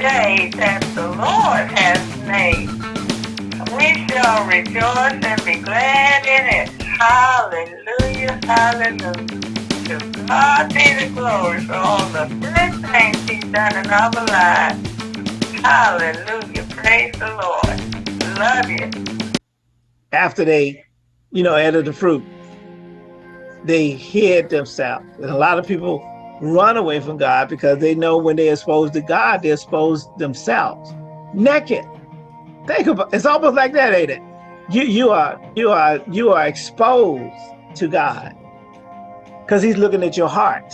day that the Lord has made. We shall rejoice and be glad in it. Hallelujah, hallelujah. To God be the glory for all the good things he's done in our lives. Hallelujah, praise the Lord. Love you. After they, you know, added the fruit, they hid themselves. And a lot of people run away from God because they know when they're exposed to God, they're exposed themselves naked. Think about it's almost like that, ain't it? You you are you are you are exposed to God because He's looking at your heart,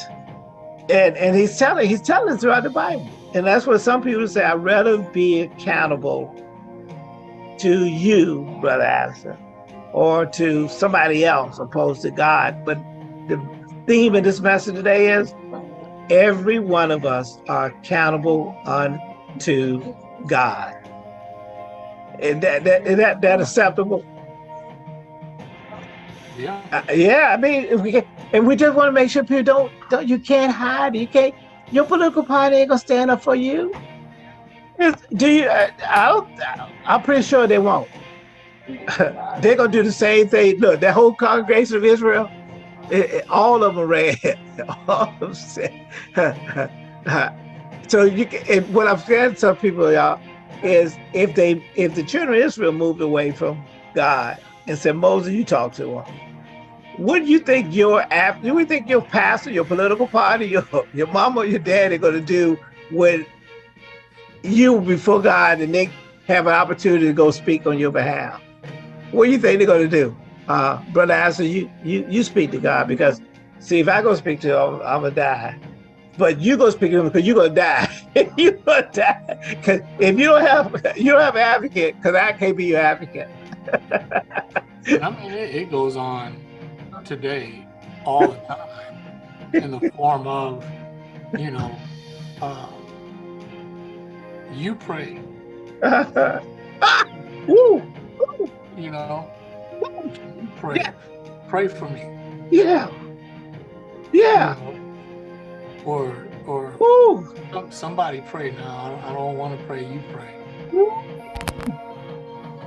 and and He's telling He's telling us throughout the Bible, and that's what some people say. I'd rather be accountable to you, brother Addison, or to somebody else opposed to God. But the theme of this message today is every one of us are accountable unto God. And that that that that acceptable? Yeah. Uh, yeah, I mean, if we can, and we just want to make sure people don't don't you can't hide. You can't. Your political party ain't gonna stand up for you. It's, do you? Uh, I'll, I'm pretty sure they won't. They're gonna do the same thing. Look, that whole congregation of Israel, it, it, all of them read. all of them said. so you can, what I'm saying to some people, y'all, is if they if the children of Israel moved away from God and said, Moses, you talk to him. What do you think your app? Do you think your pastor, your political party, your your mama, your dad are going to do when you before God and they have an opportunity to go speak on your behalf? What do you think they're going to do, uh, brother? Answer you you you speak to God because see if I go speak to him, I'm, I'm gonna die. But you go speak to him because you're gonna die. you're gonna die because if you don't have you don't have an advocate because I can't be your advocate. I mean, it, it goes on today all the time in the form of, you know, uh, you pray. Woo! You know, pray. Yeah. Pray for me. Yeah. Yeah. Or or Woo! somebody pray now. I don't want to pray. You pray.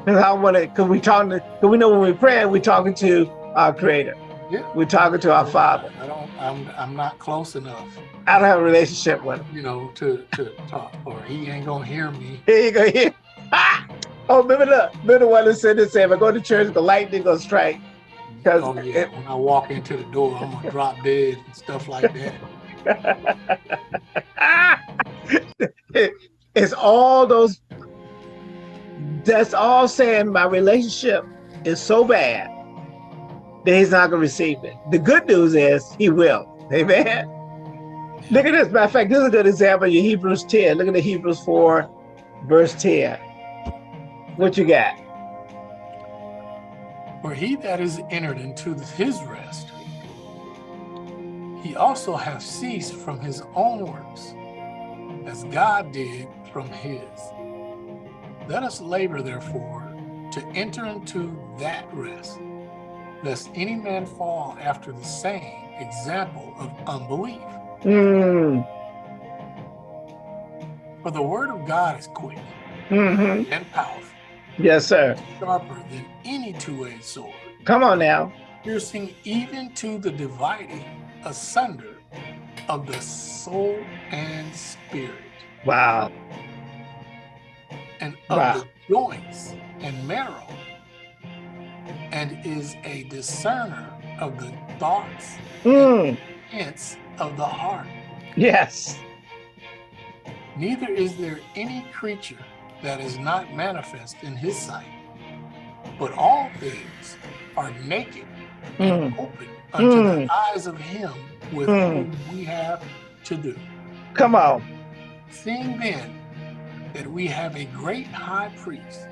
Cause I want to, cause we talking to, cause we know when we pray, we talking to our Creator. Yeah. We're talking to our Father. I don't. I'm. I'm not close enough. I don't have a relationship with him. You know, to to talk, or he ain't gonna hear me. Here you go. Here. Ah! Oh, remember the remember the one that said this? If I go to church, the lightning gonna strike. Cause Oh yeah. When I walk into the door, I'm gonna drop dead and stuff like that. it, it's all those. That's all saying my relationship is so bad that he's not gonna receive it. The good news is he will. Amen. Look at this. Matter of fact, this is a good example in Hebrews 10. Look at the Hebrews 4, verse 10. What you got? For he that is entered into his rest, he also hath ceased from his own works, as God did from his. Let us labor, therefore, to enter into that rest, lest any man fall after the same example of unbelief. Mm, For the word of God is quick hmm and powerful, Yes, sir. sharper than any two-edged sword, Come on now. piercing even to the dividing asunder of the soul and spirit, Wow. and of Wow. the joints and marrow, and is a discerner of the thoughts Mm, and intents of the heart. yes. Neither is there any creature that is not manifest in his sight, but all things are naked and Mm, open unto Mm. the eyes of him with Mm. whom we have to do. come on. Seeing then that we have a great high priest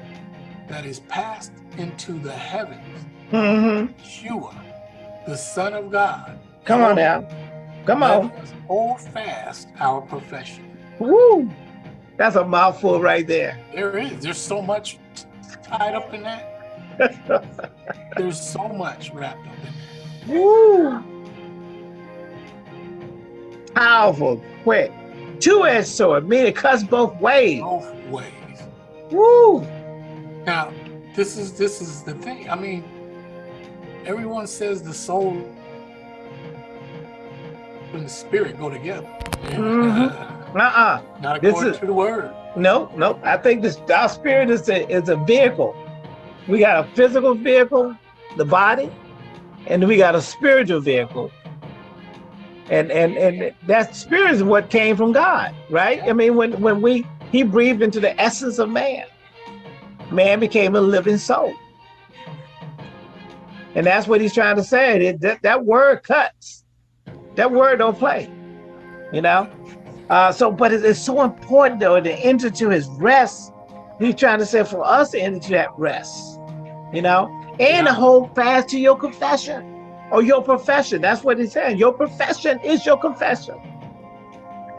that is passed into the heavens, hmm Yeshua, the Son of God. Come on now. Come Let on. us hold fast our profession. Woo. That's a mouthful right there. There is, there's so much tied up in that. There's so much wrapped up in that. Woo. Powerful, quick, Two-edged sword, meaning it cuts both ways. Both ways. Woo! Now, this is this is the thing. I mean, everyone says the soul and the spirit go together. Mm-hmm. Uh-uh. Not This according is- to the word. No, no. I think this our spirit is a is a vehicle. We got a physical vehicle, the body, and we got a spiritual vehicle. And and and that spirit is what came from God, right? I mean, when when we he breathed into the essence of man, man became a living soul. And that's what he's trying to say. That that, that word cuts. That word don't play. You know? Uh, so, but it is so important though to enter to his rest. He's trying to say for us to enter to that rest, you know, and Yeah. hold fast to your confession or your profession. That's what he's saying. Your profession is your confession.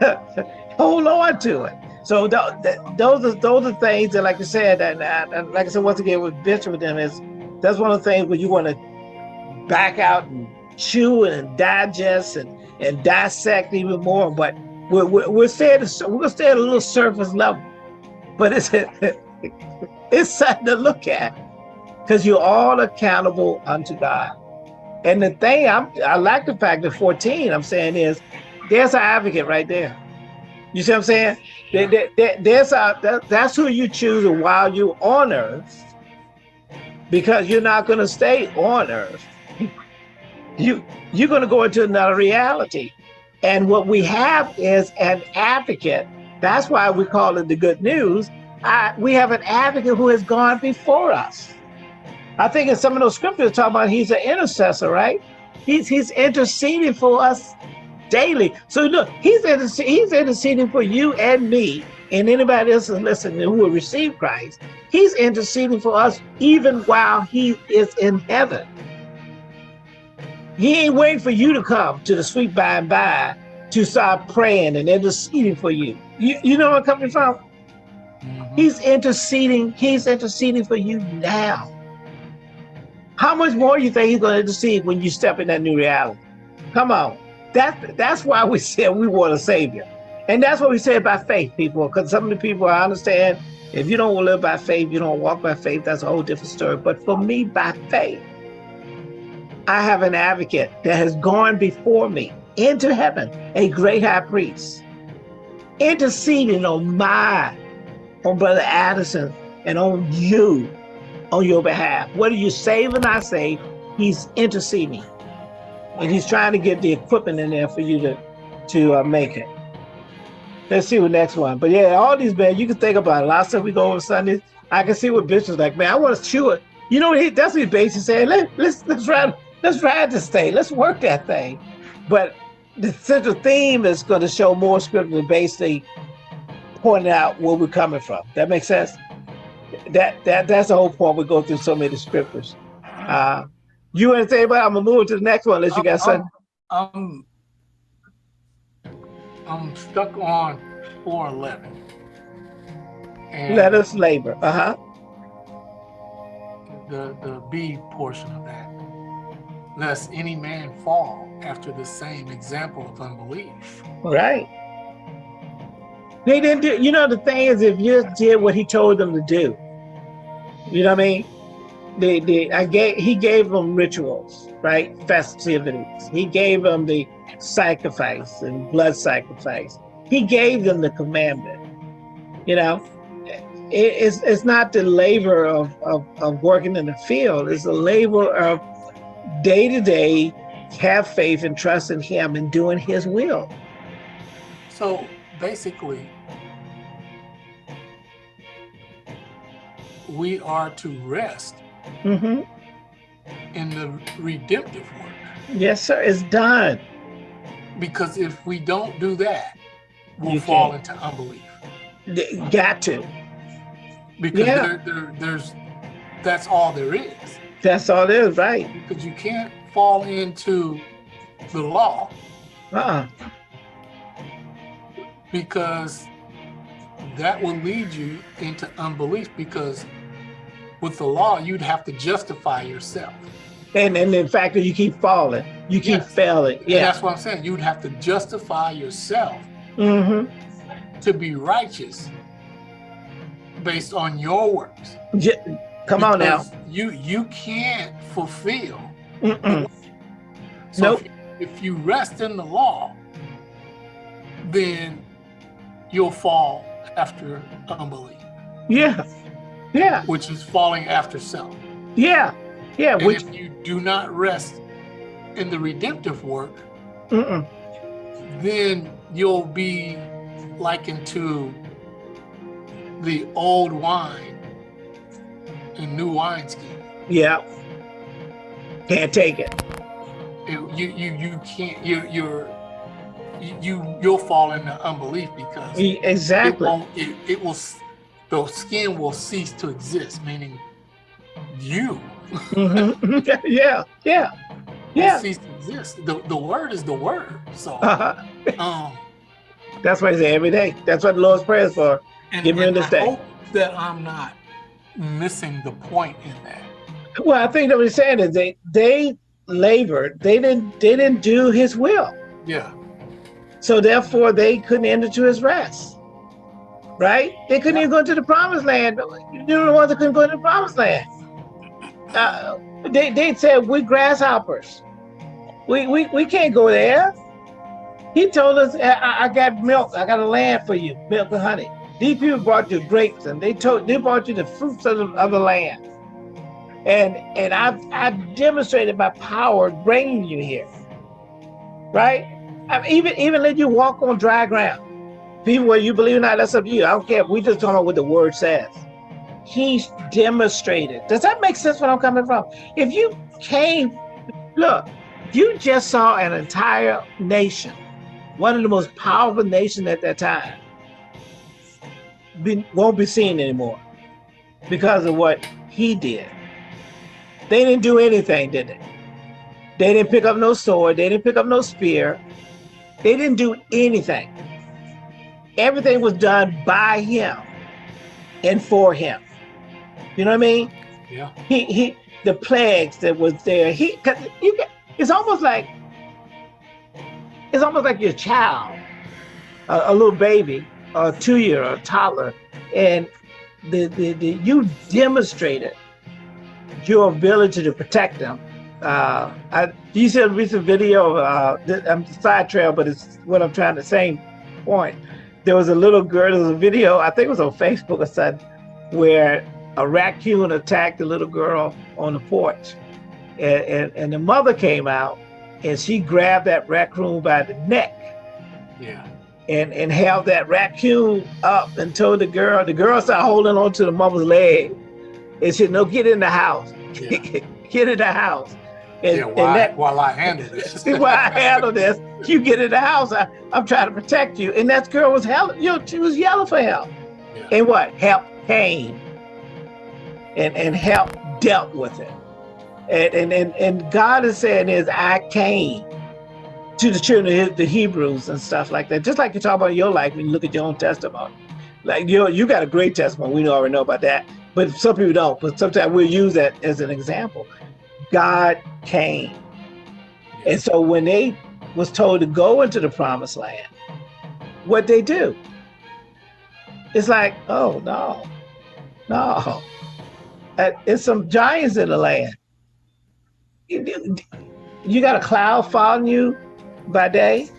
hold on to it. So th th those are those are things that, like I said, and, and and like I said once again with Bishop with them is that's one of the things where you want to back out and chew and digest and and dissect even more. But we're, we're, we're staying we're gonna stay at a little surface level, but it's it's something to look at because you're all accountable unto God. And the thing I'm I like the fact that 14 I'm saying is there's an advocate right there. You see what I'm saying? There- there- there- there's a that, that's who you choose while you on earth because you're not gonna stay on earth. You you're gonna go into another reality. And what we have is an advocate. That's why we call it the good news. I, we have an advocate who has gone before us. I think in some of those scriptures talk about he's an intercessor, right? He's he's interceding for us daily. So look, he's he's interceding for you and me and anybody else who's listening who will receive Christ. He's interceding for us even while he is in heaven. He ain't waiting for you to come to the sweet by and by to start praying and interceding for you. You, you know where I'm coming from? Mhm. He's interceding. He's interceding for you now. How much more you think he's going to intercede when you step in that new reality? Come on. That, that's why we said we want a savior. And that's what we said by faith, people. Because some of the people, I understand, if you don't live by faith, you don't walk by faith, that's a whole different story. But for me, by faith, I have an advocate that has gone before me into heaven, a great high priest, interceding on my, on Brother Addison, and on you, on your behalf. Whether you save or not save, he's interceding. And he's trying to get the equipment in there for you to, to uh, make it. Let's see what next one. But yeah, all these man, you can think about it. Last time we go over Sundays, I can see what Bishop's like, man, I want to chew it. You know, he, that's what he's basically saying. Let, let's let's ride, let's ride this thing. Let's work that thing. But the central theme is going to show more scripture basically pointing out where we're coming from. That makes sense. That that that's the whole point. We go through so many scriptures. Uh, you want to say about? I'm gonna move to the next one unless you got something. I'm, I'm stuck on 411. And Let us labor. Uh huh. the, the B portion of that. Lest any man fall after the same example of unbelief. Right. They didn't do. You know the thing is, if you did what he told them to do, you know what I mean. They, they, I gave. He gave them rituals, right? Festivities. He gave them the sacrifice and blood sacrifice. He gave them the commandment. You know, it, it's it's not the labor of, of of working in the field. It's the labor of day to day have faith and trust in Him and doing His will. So basically, we are to rest hmm in the redemptive work. Yes, sir. It's done. Because if we don't do that, we'll You fall can't. into unbelief. Got to. Because Yeah. there, there, there's that's all there is. That's all it is, right? Because you can't fall into the law Uh-uh. because that will lead you into unbelief because with the law you'd have to justify yourself. And and in fact, you keep falling, you keep Yes. failing. And Yeah. that's what I'm saying. You'd have to justify yourself Mm-hmm. to be righteous based on your works. Come on now. You you can't fulfill. So Nope. if, if you rest in the law, then you'll fall after unbelief, Yeah. Yeah. which is falling after self. Yeah. Yeah. And Which if you do not rest in the redemptive work, mm-mm. then you'll be likened to the old wine and new wineskin. yeah. Can't take it. It, you you you can't you you're you you- you'll fall into unbelief because E- it Exactly. won't it, it will the skin will cease to exist, meaning you Mhm. yeah. Yeah. will Yeah. cease to exist. The the word is the word. So Uh-huh. um That's what I say every day. That's what the Lord's prayer is for. and, Give me hope that I'm not missing the point in that. Well, I think that what he's saying is they they labored. They didn't they didn't do his will. Yeah. So therefore they couldn't enter to his rest. Right? They couldn't even go into the promised land. You're the ones that couldn't go into the promised land. Uh, they they said we're grasshoppers. We we, we can't go there. He told us I, I- I got milk, I got a land for you, milk and honey. These people brought you grapes and they told they brought you the fruits of the, of the land. And and I've I've demonstrated my power bringing you here. Right? I mean, even even let you walk on dry ground. People, whether you believe or not, that's up to you. I don't care. We just talking about what the word says. He's demonstrated. Does that make sense where I'm coming from? If you came, look, you just saw an entire nation, one of the most powerful nations at that time, be, won't be seen anymore because of what he did. They didn't do anything, did they? They didn't pick up no sword. They didn't pick up no spear. They didn't do anything. Everything was done by him and for him. You know what I mean? Yeah. He he the plagues that was there. He cause you get, it's almost like it's almost like your child, a, a little baby, a two year or a toddler, and the, the, the you demonstrated your ability to protect them. Uh, I you see a recent video. Uh, I'm side trail, but it's what I'm trying to say. Point. There was a little girl. There was a video. I think it was on Facebook or something, where a raccoon attacked the little girl on the porch, and, and and the mother came out, and she grabbed that raccoon by the neck Yeah. And and held that raccoon up and told the girl. The girl started holding on to the mother's leg, and said, "No, get in the house. Yeah. get in the house." And, yeah. and While, that, while I handle this. See why I handle this. You get in the house. I, I'm trying to protect you. And that girl was hell. You know, she was yelling for help. Yeah. And what? Help came. And and help dealt with it. And and and, and God is saying is I came to the children of the Hebrews and stuff like that. Just like you talk about your life when you look at your own testimony. Like you you got a great testimony. We already know about that. But some people don't. But sometimes we'll use that as an example. God came. And so when they was told to go into the promised land, what they do? It's like, oh no, no. Uh, It's some giants in the land. You you got a cloud following you by day,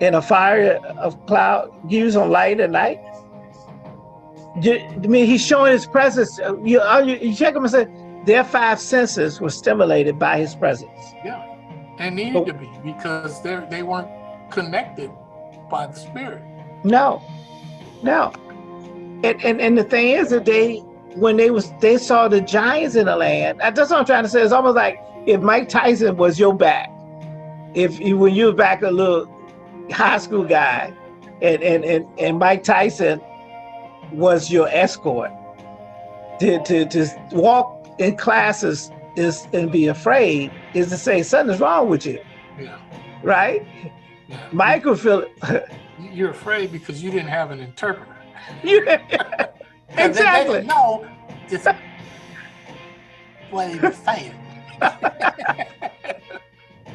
and a fire of cloud gives on light at night. I mean, he's showing his presence. Uh, You, uh, you, you check them and say, their five senses were stimulated by his presence. Yeah. And needed to be because they they weren't connected by the spirit. No, no. And, and and the thing is that they when they was they saw the giants in the land. That's what I'm trying to say. It's almost like if Mike Tyson was your back, if you when you were back a little high school guy, and and and, and Mike Tyson was your escort to to to walk in classes is and be afraid is to say something's wrong with you, Yeah. right? yeah. Would feel You're afraid because you didn't have an interpreter. you. 'Cause they- They, Exactly. know just what he was saying.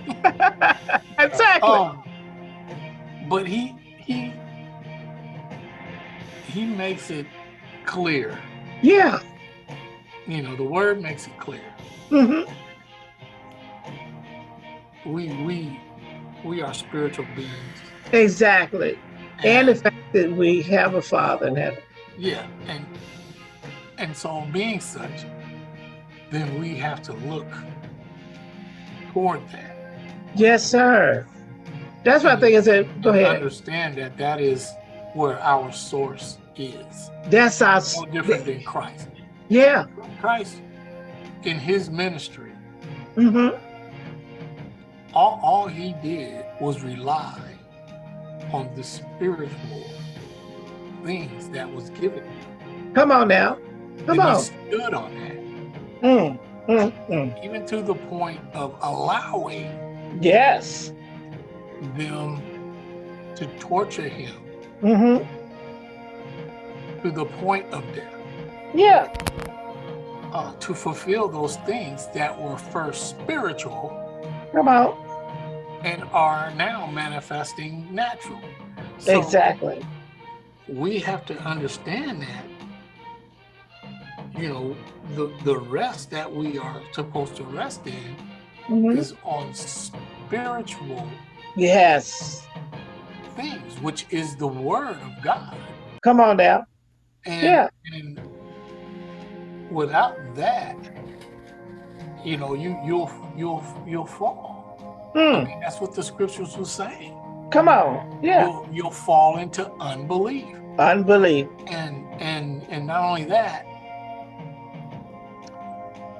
exactly. Um, but he he he makes it clear. Yeah. You know, the word makes it clear. Mm-hmm. We we we are spiritual beings. Exactly. And the fact that we have a father in heaven. yeah, and and so being such, then we have to look toward that. Yes, sir. That's what I think I said. Go ahead. Understand that that is where our source is. That's our No different than Christ. yeah. Christ, in his ministry, Mm -hmm. all, all he did was rely on the spiritual things that was given him. Come on now. Come and on. he stood on that, Mm, mm, mm. even to the point of allowing Yes. them to torture him hmm to the point of death, Yeah. uh, to fulfill those things that were first spiritual Come on. and are now manifesting natural. So exactly. we have to understand that, you know, the, the rest that we are supposed to rest in hmm is on spiritual Yes. things, which is the word of God. Come on now. And, Yeah. and without that, you know, you you'll you'll you'll fall. I Mm. mean, that's what the scriptures were saying. Come on. Yeah. You'll you'll fall into unbelief. Unbelief. And and and not only that,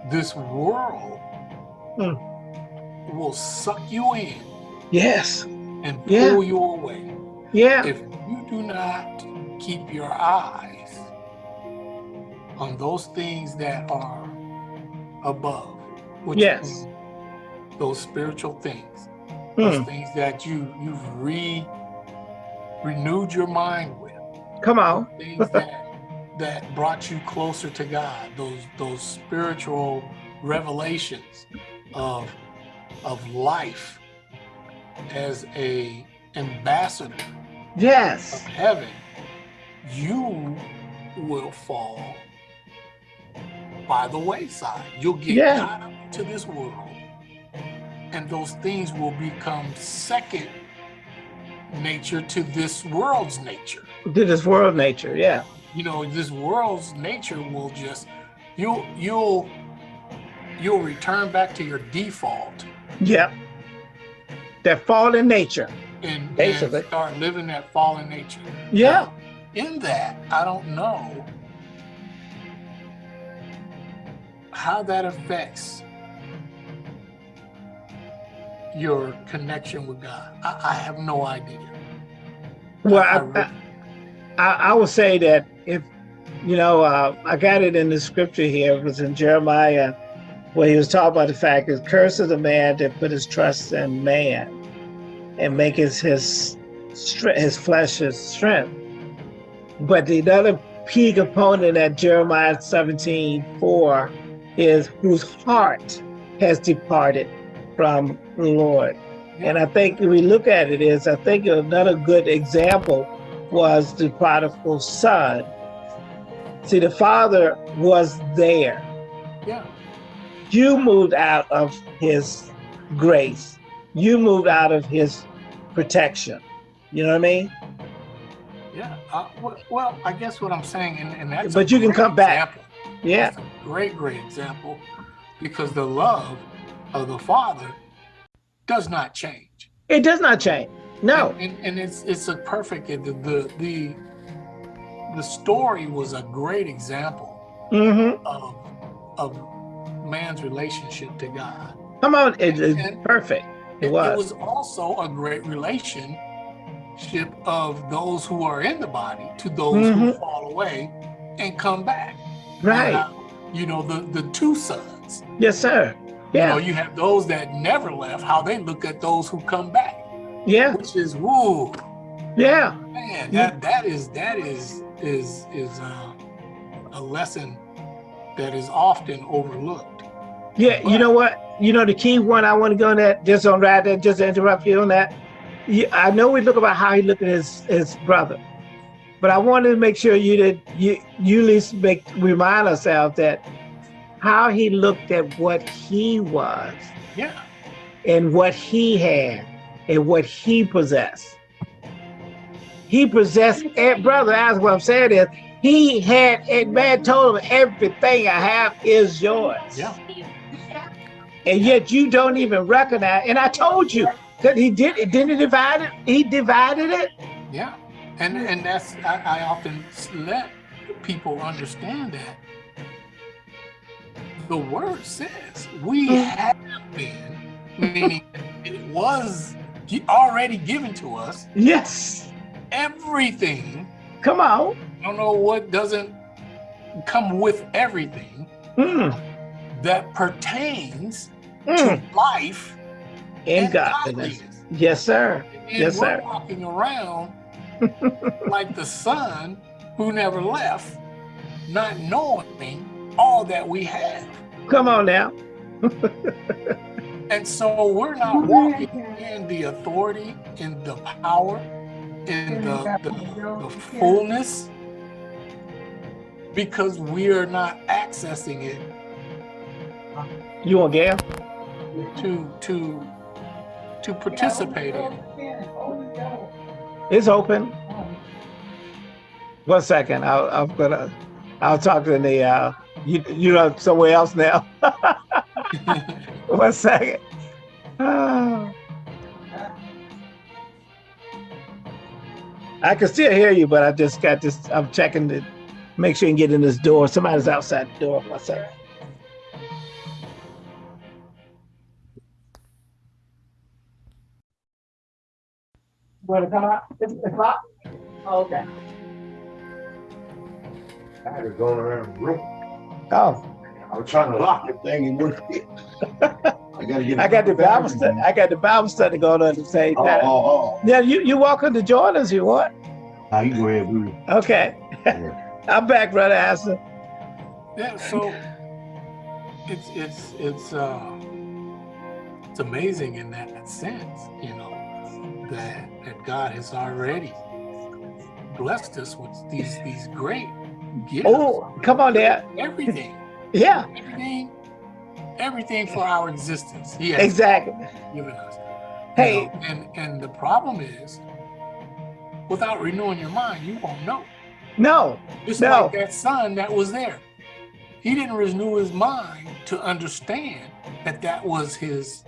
this world Hmm. Will suck you in Yes. and Yeah. pull you away. Yeah. if you do not keep your eyes on those things that are above, which Yes. is those spiritual things, those Mm. things that you you've re renewed your mind with, Come on. things that that brought you closer to God, those those spiritual revelations of of life as a ambassador of Yes. heaven, you will fall by the wayside. You'll get Yeah. caught up into this world, and those things will become second nature to this world's nature. To this world nature. Yeah. You know, this world's nature will just you'll you'll you'll return back to your default Yep. That fallen nature. and, and Basically. start living that fallen nature. Yeah. Now, in that, I don't know how that affects your connection with God. I, I have no idea. Well, I I, really- I, I, I would say that if, you know, uh, I got it in the scripture here. It was in Jeremiah where he was talking about the fact that curse is the man that put his trust in man and make his his, his flesh his strength. But the other key component at Jeremiah 17, 4 is whose heart has departed from the Lord. And I think if we look at it is, I think another good example was the prodigal son. See, the father was there. Yeah, You moved out of his grace. You moved out of his protection. You know what I mean? yeah. Uh, well, I guess what I'm saying, and, and that's. But you can come back. Yeah. That's a great, great example because the love of the Father does not change. It does not change. No. and, and, and it's it's a perfect the, the the the story was a great example Mm-hmm. of of man's relationship to God. Come on. It is perfect. It was. It was. also a great relationship of those who are in the body to those who Mhm. fall away and come back. Right. Now, you know the the two sons. Yes, sir. You know, you have those that never left. How they look at those who come back, Yeah. which is woo. Yeah. Man, that that is that is is is uh, a lesson that is often overlooked. Yeah, you know what? You know the key one I want to go on that just on right there, just to interrupt you on that. Yeah, I know we look about how he looked at his his brother, But I wanted to make sure you did you you at least make remind ourselves that how he looked at what he was Yeah. and what he had and what he possessed. He possessed, eh, brother, as what I'm saying is, he had, and man told him, everything I have is yours. Yeah. And yet you don't even recognize, and I told you that he did, it. didn't he divide it? He divided it? Yeah. And and that's I, I often let people understand that the word says we mm. have been, meaning it was already given to us Yes. everything. Come on. I don't know what doesn't come with everything Mm, that pertains mm. to life In godliness. Yes, sir. And Yes, we're sir. walking around like the son who never left, not knowing all that we have. Come on now. And so we're not walking in the authority, in the power, in the, the, the fullness, because we are not accessing it You want Gail? to to to participate in. It's open. One second. I'll, I'm gonna. I'll talk to the. Uh, you you know somewhere else now. One second. I can still hear you, but I just got this. I'm checking to make sure you can get in this door. Somebody's outside the door. One second. Want to come out? It's the clock? Oh, okay. I had to go around the room. Oh, I was trying to lock the thing and wouldn't. I gotta get. I got the Bible study. I got the Bible study going on at the same Oh, time. oh, oh. Yeah, you you welcome to join us. You want? oh. Now you go ahead, Bruce. Okay. I'm back, brother Aston. Yeah, so it's it's it's uh it's amazing in that sense, you know, that that God has already blessed us with these these great gifts. Oh, come on there. Everything, Yeah, everything, everything for our existence. He has exactly. given us. you Hey, know, and and the problem is, without renewing your mind, you won't know. No, Just No. like that son that was there. He didn't renew his mind to understand that that was his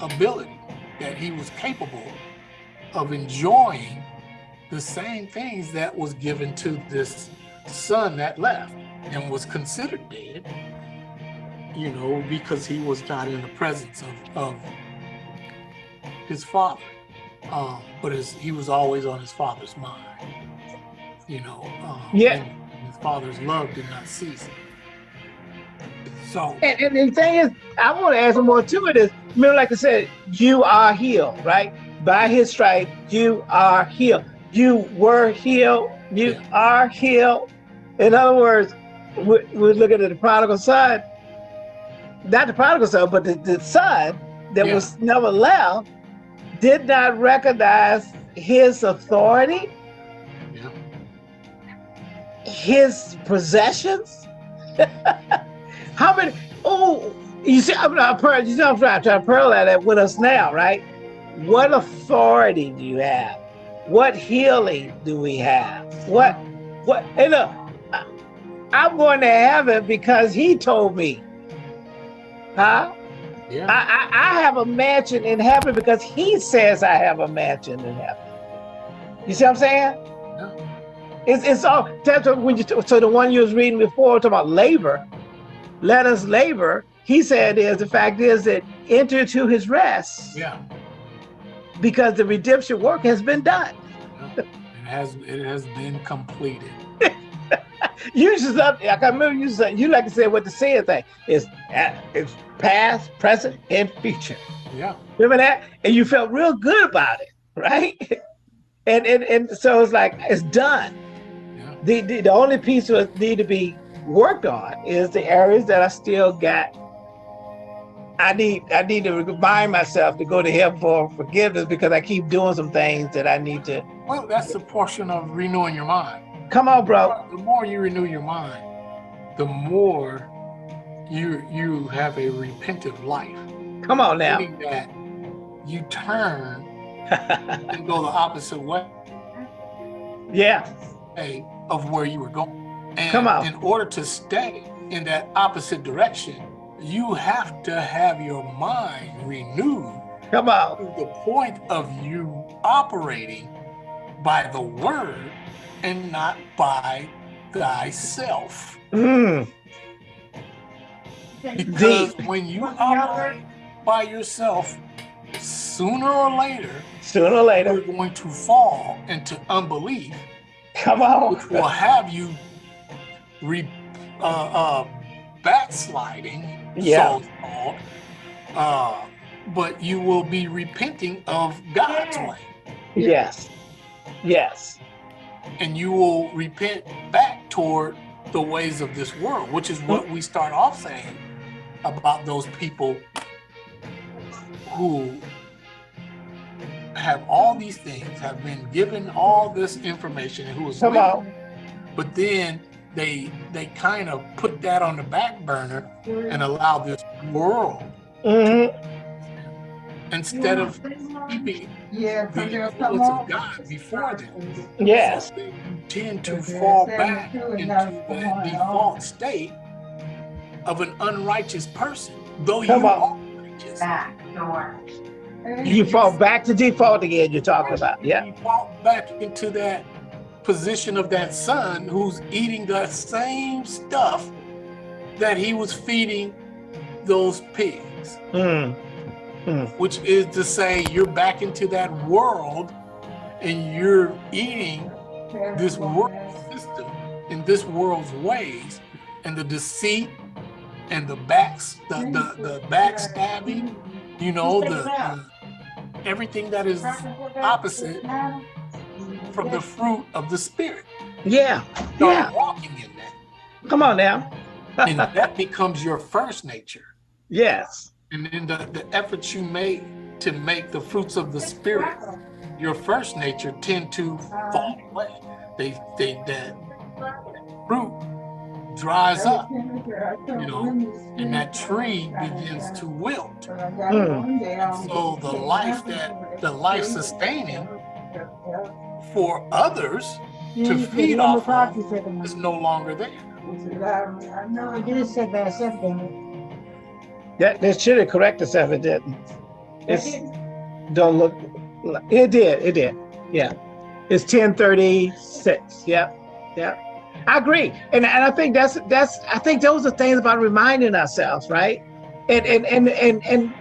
ability, that he was capable of enjoying the same things that was given to this son that left and was considered dead, you know, because he was not in the presence of, of his father. Um, but his, he was always on his father's mind, you know. Um, Yeah. his father's love did not cease. So, and, and the thing is, I want to add some more to it. Is remember, like I said, you are healed, right? By His stripe, you are healed. You were healed. You Yeah. are healed. In other words, we- we're looking at the prodigal son, not the prodigal son, but the, the son that Yeah. was never left, did not recognize his authority, his possessions. How many? Oh, you see, I'm not you know, I'm trying, trying to parallel that with us now, right? What authority do you have? What healing do we have? What, what? Hey, look, I'm going to heaven because he told me. Huh? yeah, I, I, I have a mansion in heaven because he says I have a mansion in heaven. You see what I'm saying? It's, it's all that's what when you so the one you was reading before talking about labor, let us labor. He said is the fact is that enter to his rest yeah. because the redemption work has been done. yeah. It has it has been completed. You just up I can remember you said you like to say what the saying thing is uh, it's past, present, and future. Yeah, Remember that? And you felt real good about it, right? And and, and so it's like it's done. The, the the only piece that need to be worked on is the areas that I still got I need I need to remind myself to go to Him for forgiveness because I keep doing some things that I need to. Well, that's the portion of renewing your mind. Come on, bro. The more you renew your mind, the more you you have a repentive life. Come on now. Meaning that you turn and go the opposite way yeah. Of where you were going. And Come on. in order to stay in that opposite direction, you have to have your mind renewed Come on. to the point of you operating by the word and not by thyself. Mm. Because Deep. when you operate by yourself, sooner or later, Sooner or later, you're going to fall into unbelief, Come on. which will have you re, uh, uh, backsliding, Yeah. so called. Uh, but you will be repenting of God's way. Yes. Yes. and you will repent back toward the ways of this world, which is what we start off saying about those people who have all these things, have been given all this information, and who is Come with but then they they kind of put that on the back burner and allow this world hmm instead of keeping Yeah, the because influence of. God before them. Yes. So they tend to fall back into the default state of an unrighteous person, though you Come are on. righteous. Back door. You fall back to default again. You're talking about. Yeah. You fall back into that position of that son who's eating the same stuff that he was feeding those pigs, Mm. which is to say, you're back into that world and you're eating this world system in this world's ways and the deceit and the backs the the, the backstabbing you know the, the everything that is opposite from the fruit of the spirit Yeah. start Yeah. walking in that Come on now. and that becomes your first nature yes. and then the, the efforts you make to make the fruits of the spirit your first nature tend to fall away they they that fruit dries up you know, and that tree begins to wilt. Mm. So the life that the life sustaining for others to feed off of is no longer there. No, it didn't say that something. That that should have corrected itself. It didn't. It's don't look. like- It did. It did. Yeah. It's ten thirty six. Yep. Yep. I agree, and and I think that's that's I think those are things about reminding ourselves, right? And and and and and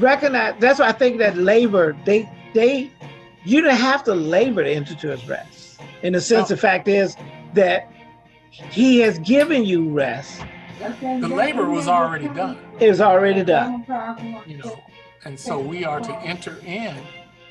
recognize. That's why I think that labor they they you don't have to labor to enter to his rest. In the sense, No. the fact is that he has given you rest. The labor was already done, It was already done. you know, and so we are to enter in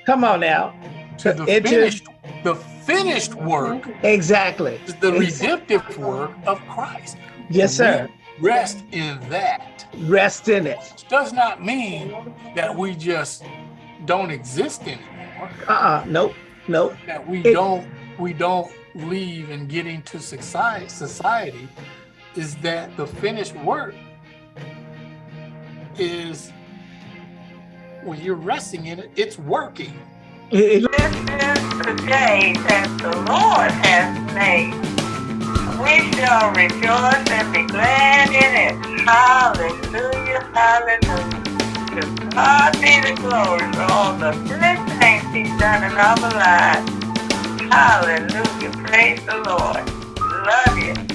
Come on now. To the It just- finished the finished work Exactly. the It's- redemptive work of Christ. Yes, sir. We rest in that. Rest in it. Does not mean that we just don't exist anymore. Uh-uh. Nope. Nope. that we It- don't we don't leave and get into society society is that the finished work is when you're resting in it it's working It- it- This is the day that the Lord has made. We shall rejoice and be glad in it. Hallelujah, hallelujah. To God be the glory for all the good things He's done in our lives. Hallelujah, praise the Lord. Love you.